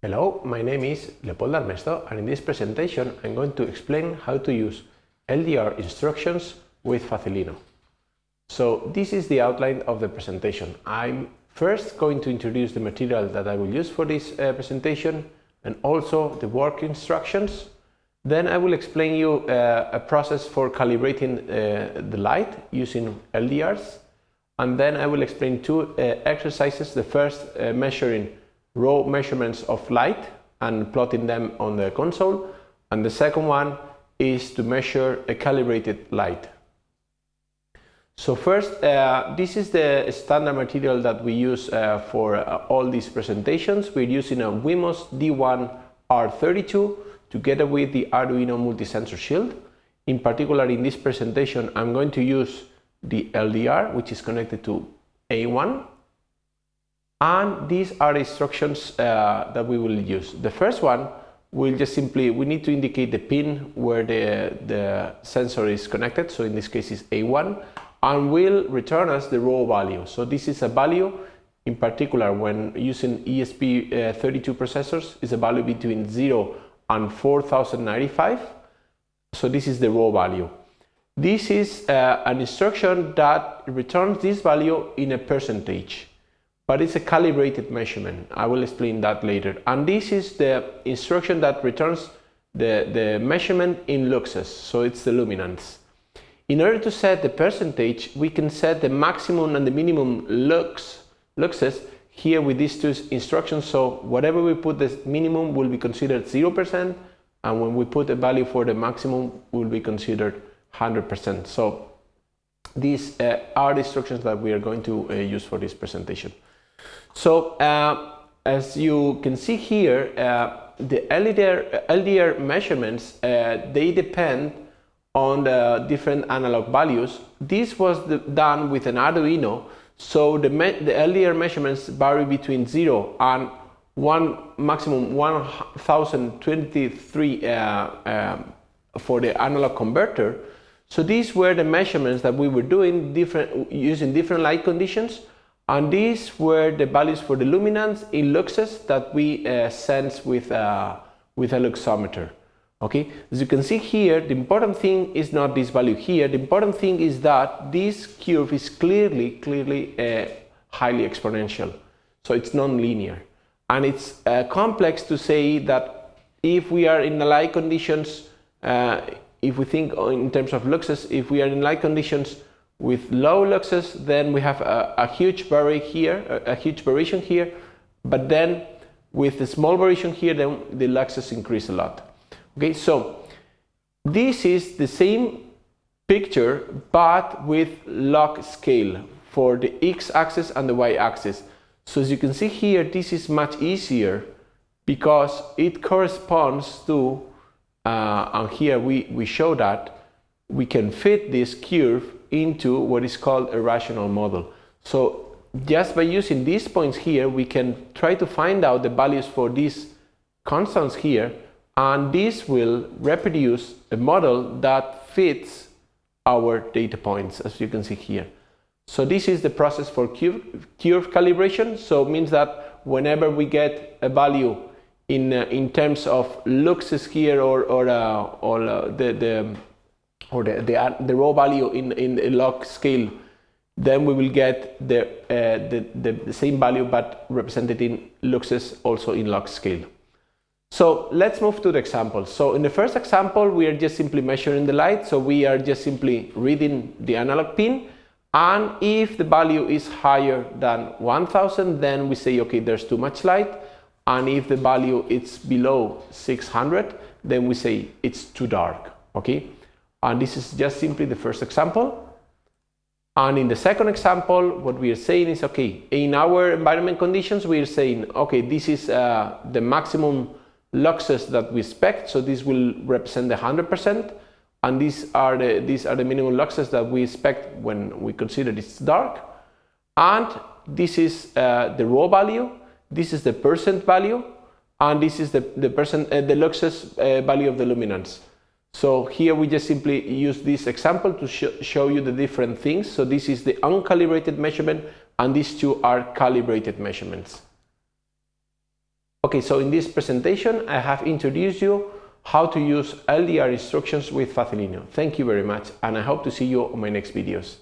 Hello, my name is Leopold Armesto and in this presentation I'm going to explain how to use LDR instructions with Facilino. So this is the outline of the presentation. I'm first going to introduce the material that I will use for this uh, presentation and also the work instructions. Then I will explain you uh, a process for calibrating uh, the light using LDRs and then I will explain two uh, exercises. The first uh, measuring raw measurements of light and plotting them on the console. And the second one is to measure a calibrated light. So first, uh, this is the standard material that we use uh, for uh, all these presentations. We're using a Wemos D1 R32 together with the Arduino multi-sensor shield. In particular, in this presentation, I'm going to use the LDR, which is connected to A1 and these are instructions uh, that we will use. The first one will just simply, we need to indicate the pin where the, the sensor is connected, so in this case is A1, and will return us the raw value. So this is a value, in particular when using ESP32 uh, processors, is a value between 0 and 4095. So this is the raw value. This is uh, an instruction that returns this value in a percentage but it's a calibrated measurement. I will explain that later. And this is the instruction that returns the, the measurement in luxes, so it's the luminance. In order to set the percentage, we can set the maximum and the minimum lux, luxes here with these two instructions. So whatever we put the minimum will be considered 0%, and when we put a value for the maximum will be considered 100%. So these uh, are the instructions that we are going to uh, use for this presentation. So uh, as you can see here, uh, the LDR, LDR measurements, uh, they depend on the different analog values. This was the, done with an Arduino, so the, the LDR measurements vary between 0 and one maximum 1023 uh, um, for the analog converter. So these were the measurements that we were doing different using different light conditions and these were the values for the luminance in luxes that we uh, sense with, uh, with a luxometer. Okay, as you can see here, the important thing is not this value here. The important thing is that this curve is clearly, clearly uh, highly exponential. So it's non-linear. And it's uh, complex to say that if we are in the light conditions, uh, if we think in terms of luxes, if we are in light conditions with low luxes, then we have a, a huge here, a, a, huge variation here, but then with the small variation here, then the luxes increase a lot. Okay, so this is the same picture, but with log scale for the x-axis and the y-axis. So as you can see here, this is much easier because it corresponds to, uh, and here we, we show that, we can fit this curve into what is called a rational model. So just by using these points here, we can try to find out the values for these constants here, and this will reproduce a model that fits our data points, as you can see here. So this is the process for curve, curve calibration. So it means that whenever we get a value in, uh, in terms of luxes here or, or, uh, or uh, the, the or the, the, the raw value in, in a log scale, then we will get the, uh, the, the, the, same value but represented in luxes also in log scale. So let's move to the example. So in the first example, we are just simply measuring the light. So we are just simply reading the analog pin. And if the value is higher than 1000, then we say, okay, there's too much light. And if the value is below 600, then we say it's too dark, okay? And this is just simply the first example. And in the second example, what we are saying is, okay, in our environment conditions, we are saying, okay, this is uh, the maximum luxes that we expect. So this will represent the 100%. And these are the, these are the minimum luxes that we expect when we consider it's dark. And this is uh, the raw value. This is the percent value. And this is the, the percent, uh, the luxes uh, value of the luminance. So here we just simply use this example to sh show you the different things. So this is the uncalibrated measurement and these two are calibrated measurements. Okay, so in this presentation, I have introduced you how to use LDR instructions with Facilino. Thank you very much, and I hope to see you on my next videos.